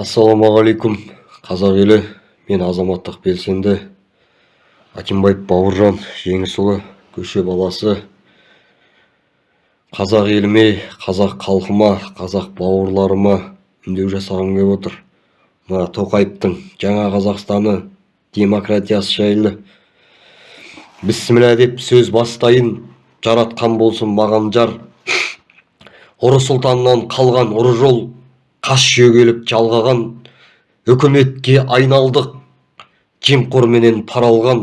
ассалаумағалейкум. Қазақ елі мен азаматтық белсенді акимбаев бауыржан жеңісұлы көше баласы. Қазақ еліме қазақ халқыма қазақ бауырларыма үндеу жасағым келіп отыр. Мына тоқаевтың жаңа қазақстаны демократиясы жайлы. Бісміллә деп сөз бастайын жаратқан болсын маған жар. Ұры сұлтаннан қалған ұры жол. Қас шөгеліп жалғаған үкіметке айналдық жемқорменен пара алған.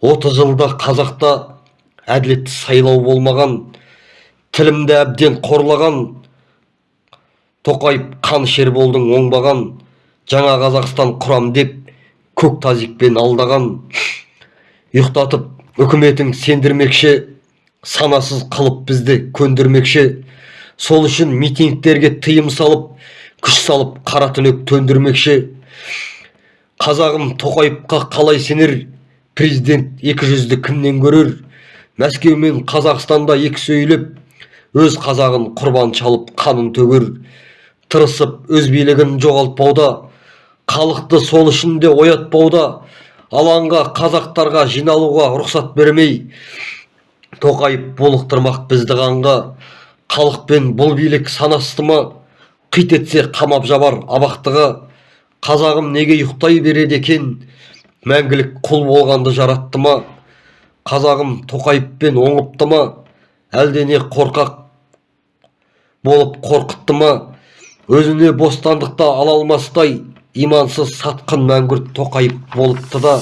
Отыз жылда қазақта әділетті сайлау болмаған тілімді әбден қорлаған. Тоқаев қанішер болдың оңбаған жаңа қазақстан құрам деп көк тазикпен алдаған. Ұйықтатып үкіметің сендірмекші санасыз қылып бізді көндірмекші. Сол үшін митингтерге тыйым салып күш салып қара түнек төндірмекші. Қазағым тоқаевқа қалай сенер? Президент екі жүзді кімнен көрер? Мәскеу мен қазақстанда екі сөйлеп өз қазағын құрбан шалып қанын төгер тырысып өз билігін жоғалтпауда халықты сол үшін де оятпауда алаңға қазақтарға жиналуға рұқсат бермей. Тоқаев булықтырмақ бізді қанға. Халықпен бұл билік санасты ма қит етсе қамап жабар абақтыға. Қазағым неге ұйықтай береді екен? Мәңгілік құл болғанды жаратты ма? Қазағым тоқаевпен оңыпты ма? Әлде не қорқақ болып қорқытты ма? Өзіне бостандықта ала алмастай имансыз сатқын мәңгүрт тоқаев болыпты да.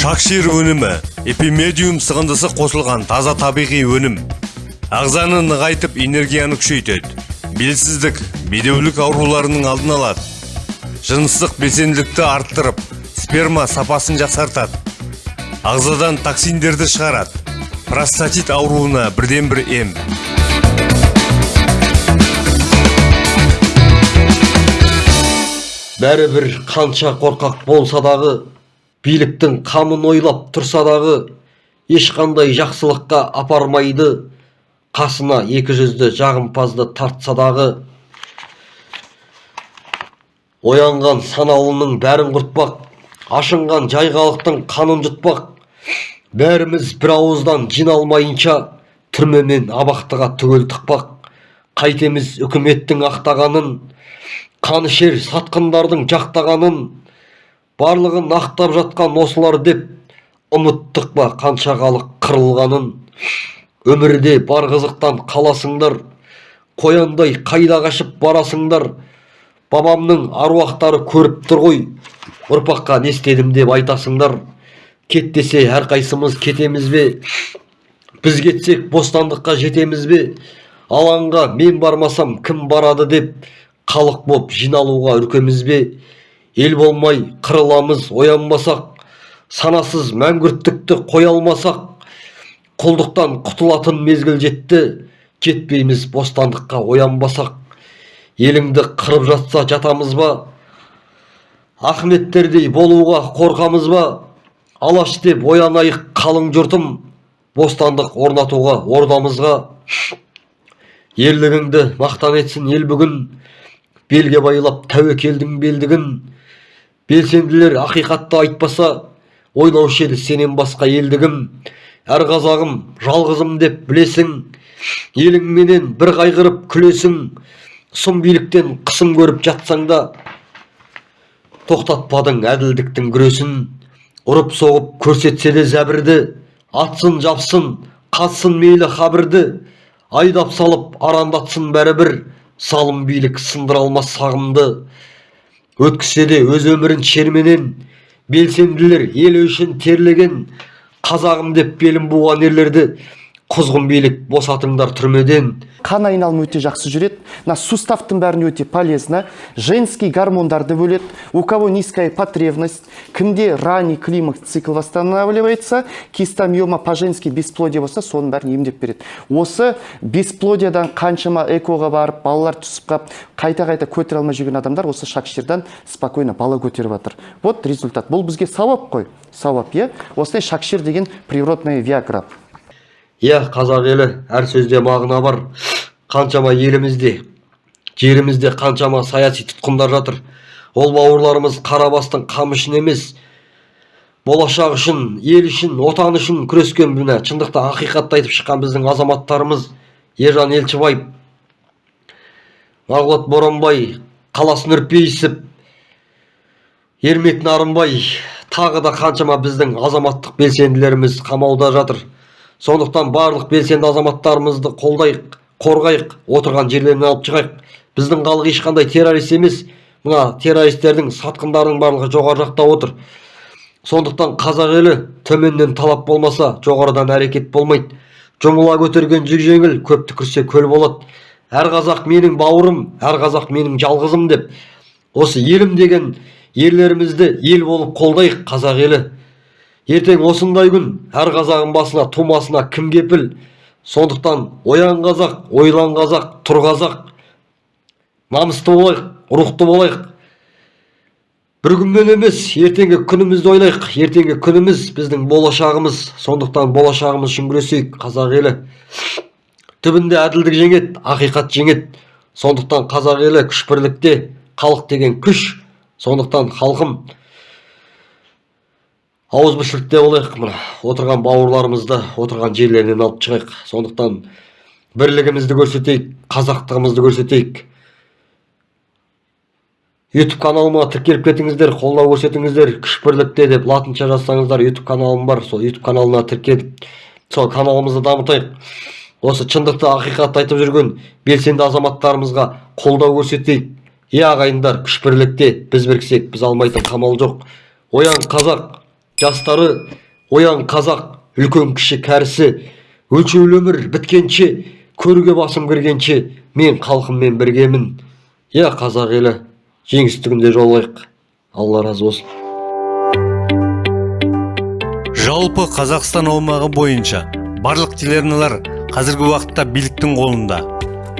Шакшир өнімі эпимедиум сығындысы қосылған таза табиғи өнім. Ағзаны нығайтып энергияны күшейтеді. Белсіздік бедеулік ауруларының алдын алады. Жыныстық белсенділікті арттырып сперма сапасын жақсартады. Ағзадан токсиндерді шығарады. Простатит ауруына бірден бір ем бәрібір қанша қорқақ болса дағы биліктің қамын ойлап тұрса дағы ешқандай жақсылыққа апармайды. Қасына екі жүзді жағымпазды тартса дағы оянған санаулының бәрін құртпақ ашынған жайғалықтың қанын жұтпақ. Бәріміз бір ауыздан жиналмайынша түрме мен абақтыға түгел тықпақ. Қайтеміз үкіметтің ақтағанын қанішер сатқындардың жақтағанын барлығын ақтап жатқан осылар деп ұмыттық па қанша халық қырылғанын? өмірде бар қызықтан қаласыңдар қояндай қайда қашып барасыңдар? Бабамның аруақтары көріп тұр ғой ұрпаққа не істедім деп айтасыңдар? Кет десе әрқайсымыз кетеміз бе? Біз кетсек бостандыққа жетеміз бе? Алаңға мен бармасам кім барады деп халық боп жиналуға үркеміз бе? Ел болмай қырыламыз оянбасақ санасыз мәңгүрттікті қоя алмасақ құлдықтан құтылатын мезгіл жетті жетпейміз бостандыққа оянбасақ. Еліңді қырып жатса жатамыз ба? Ахметтердей болуға қорқамыз ба? Алаш деп оянайық қалың жұртым бостандық орнатуға ордамызға ерлігіңді мақтан етсін ел бүгін белге байлап тәуекелдің белдігін белсенділер ақиқатты айтпаса ойлаушы еді сенен басқа елдігім әр қазағым жалғызым деп білесің еліңменен бір қайғырып күлесің сұм биліктен қысым көріп жатсаң да тоқтатпадың әділдіктің күресін ұрып соғып көрсетсе де зәбірді атсын жапсын қатсын мейлі қабірді айдап салып арандатсын бәрібір залым билік сындыра алмас сағымды өткізсе де өз өмірін шерменен белсенділер ел үшін терлеген қазағым деп белін буған ерлерді құзғын билік босатыңдар түрмеден. Қан айналымы өте жақсы жүреді мына суставтың бәріне өте полезно женский гормондарды бөледі у кого низкая потребность кімде ранний климакс цикл восстанавливается кистомиома по женски бесплодие болса соның бәрін емдеп береді. Осы бесплодиядан қаншама экоға барып балалар түсіп қалып қайта қайта көтере алмай жүрген адамдар осы шакширдан спокойно бала көтеріп жатыр. Вот результат. Бұл бізге сауап қой. Сауап иә? Осындай шакшир деген природная виагра. Иә қазақ елі әр сөзде мағына бар. Қаншама елімізде жерімізде қаншама саяси тұтқындар жатыр. Ол бауырларымыз қара бастың қамы үшін емес болашақ үшін ел үшін отан үшін күрескен міне. Шындықта ақиқатты айтып шыққан біздің азаматтарымыз ержан елшібаев марғұлат боранбай қалас нұрпейісов ермек нарынбай тағы да қаншама біздің азаматтық белсенділеріміз қамауда жатыр. Сондықтан барлық белсенді азаматтарымызды қолдайық қорғайық отырған жерлерінен алып шығайық. Біздің халық ешқандай террорист емес. Мына террористердің сатқындардың барлығы жоғары жақта отыр. Сондықтан қазақ елі төменнен талап болмаса жоғарыдан әрекет болмайды. Жұмыла көтерген жүк жеңіл көп түкірсе көл болады. Әр қазақ менің бауырым әр қазақ менің жалғызым деп. Осы елім деген ерлерімізді ел болып қолдайық қазақ елі. Ертең осындай күн әр қазағың басына тумасына кім кепіл? Сондықтан оян қазақ ойлан қазақ тұр қазақ. Намысты болайық рухты болайық. Бір күнмен емес ертеңгі күнімізді ойлайық. Ертеңгі күніміз біздің болашағымыз. Сондықтан болашағымыз үшін күресейік қазақ елі. Түбінде әділдік жеңеді ақиқат жеңеді. Сондықтан қазақ елі күш бірлікте халық деген күш. Сондықтан халқым ауызбіршілікте болайық. Мына отырған бауырларымызды отырған жерлерінен алып шығайық. Сондықтан бірлігімізді көрсетейік қазақтығымызды көрсетейік. Ютуб каналыма тіркеліп кетіңіздер қолдау көрсетіңіздер күш бірлікте деп латынша жазсаңыздар ютуб каналым бар. Сол ютуб каналына тіркеліп сол каналымызды дамытайық. Осы шындықты ақиқатты айтып жүрген белсенді азаматтарымызға қолдау көрсетейік. Иә ағайындар күш бірлікте біз біріксек біз алмайтын қамал жоқ. Оян қазақ! Жастары оян қазақ үлкен кіші кәрісі өлшеулі өмір біткенше көрге басым кіргенше мен халқыммен біргемін. Иә қазақ елі жеңісті күнде жолығайық алла разы болсын. Жалпы қазақстан аумағы бойынша барлық телеарналар қазіргі уақытта биліктің қолында.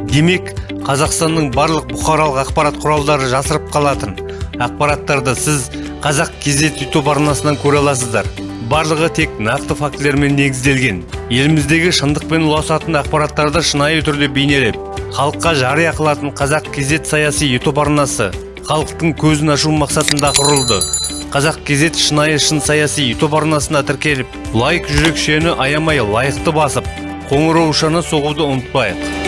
Демек қазақстанның барлық бұқаралық ақпарат құралдары жасырып қалатын ақпараттарды сіз қазақ кезет ютуб арнасынан көре аласыздар. Барлығы тек нақты фактілермен негізделген. Еліміздегі шындықпен ұласатын ақпараттарды шынайы түрде бейнелеп халыққа жария қылатын қазақ кезет саяси ютуб арнасы халықтың көзін ашу мақсатында құрылды. Қазақ кезет шынайы шын саяси ютуб арнасына тіркеліп лайк жүрекшені аямай лайықты басып қоңыраушаны соғуды ұмытпайық.